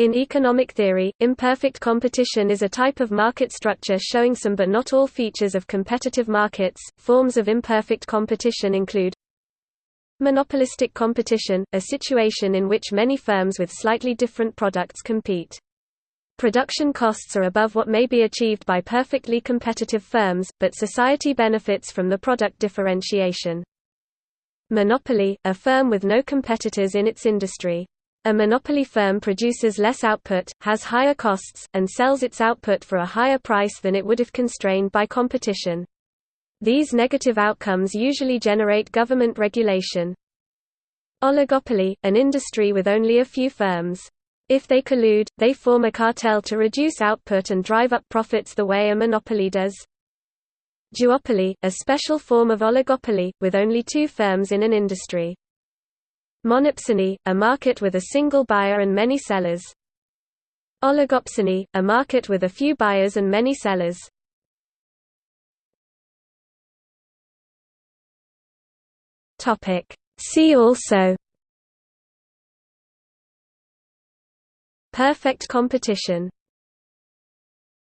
In economic theory, imperfect competition is a type of market structure showing some but not all features of competitive markets. Forms of imperfect competition include monopolistic competition, a situation in which many firms with slightly different products compete. Production costs are above what may be achieved by perfectly competitive firms, but society benefits from the product differentiation. Monopoly, a firm with no competitors in its industry. A monopoly firm produces less output, has higher costs, and sells its output for a higher price than it would if constrained by competition. These negative outcomes usually generate government regulation. Oligopoly, an industry with only a few firms. If they collude, they form a cartel to reduce output and drive up profits the way a monopoly does. Duopoly, a special form of oligopoly, with only two firms in an industry. Monopsony, a market with a single buyer and many sellers. Oligopsony, a market with a few buyers and many sellers. See also Perfect competition